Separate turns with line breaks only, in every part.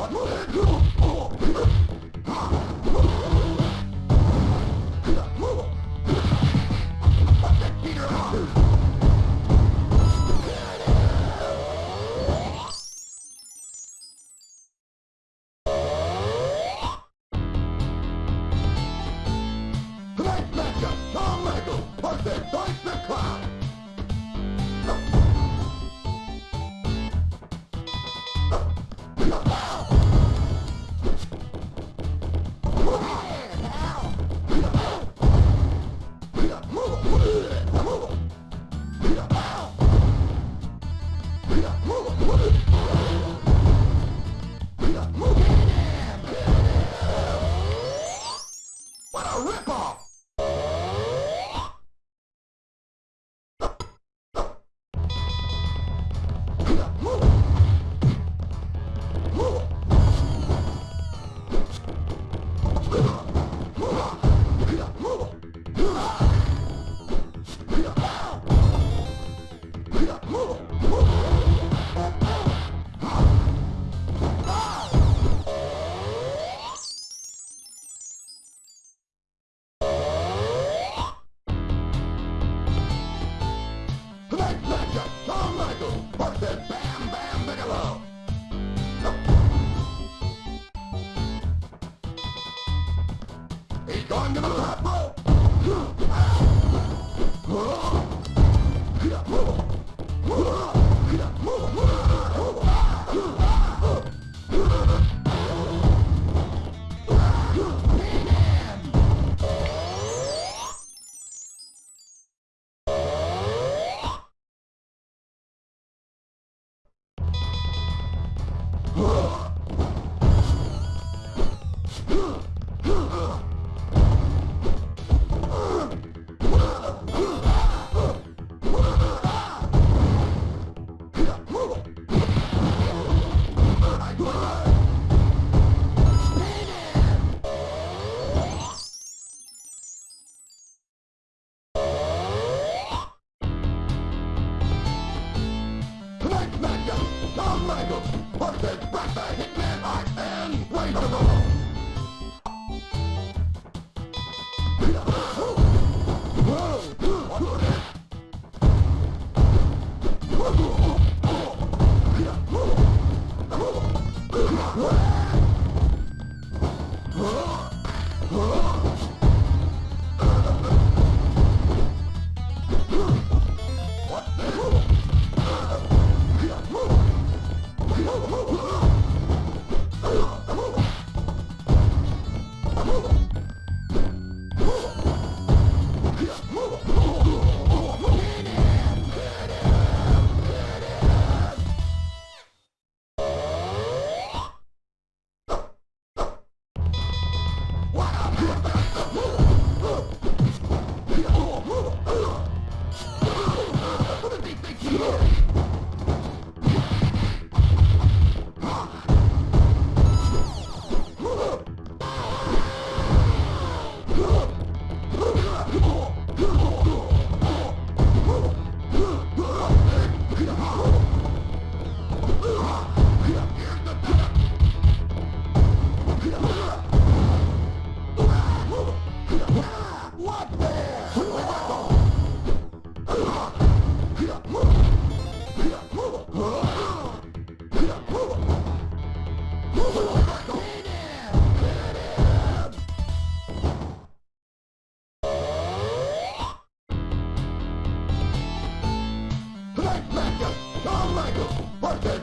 What? Shawn Michaels, Portrait, Rock the Hitman, Ox, and Blade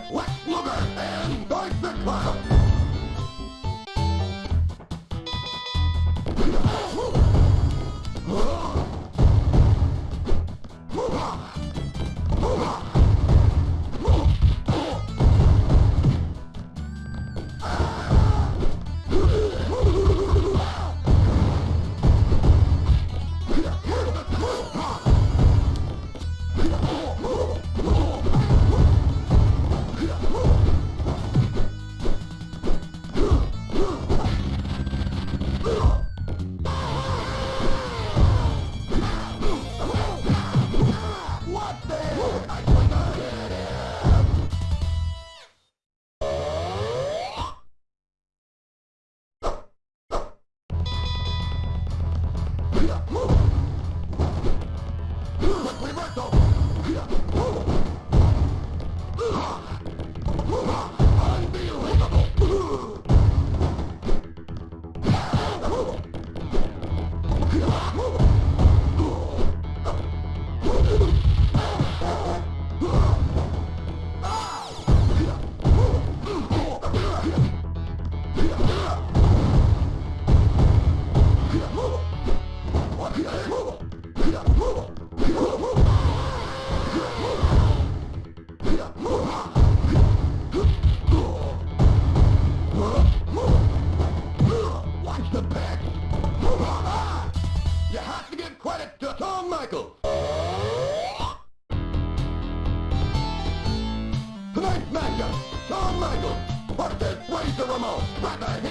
West Blubber and Dark the Clown. By the